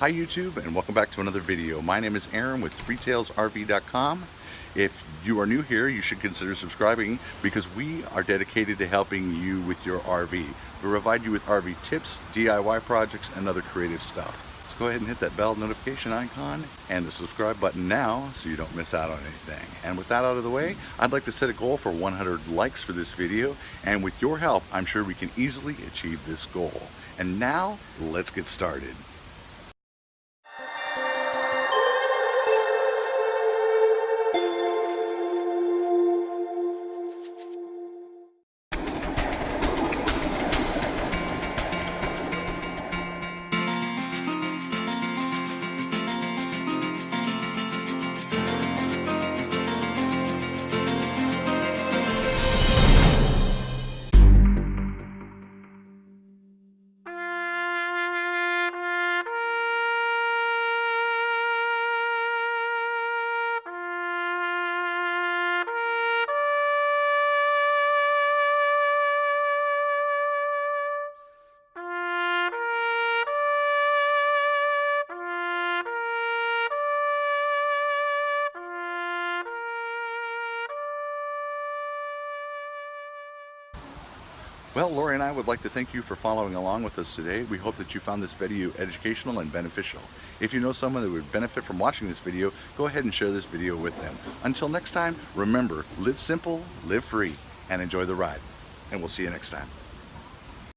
Hi YouTube and welcome back to another video. My name is Aaron with freetailsrv.com. If you are new here, you should consider subscribing because we are dedicated to helping you with your RV. We provide you with RV tips, DIY projects, and other creative stuff. So go ahead and hit that bell notification icon and the subscribe button now so you don't miss out on anything. And with that out of the way, I'd like to set a goal for 100 likes for this video. And with your help, I'm sure we can easily achieve this goal. And now, let's get started. Well, Lori and I would like to thank you for following along with us today. We hope that you found this video educational and beneficial. If you know someone that would benefit from watching this video, go ahead and share this video with them. Until next time, remember, live simple, live free, and enjoy the ride. And we'll see you next time.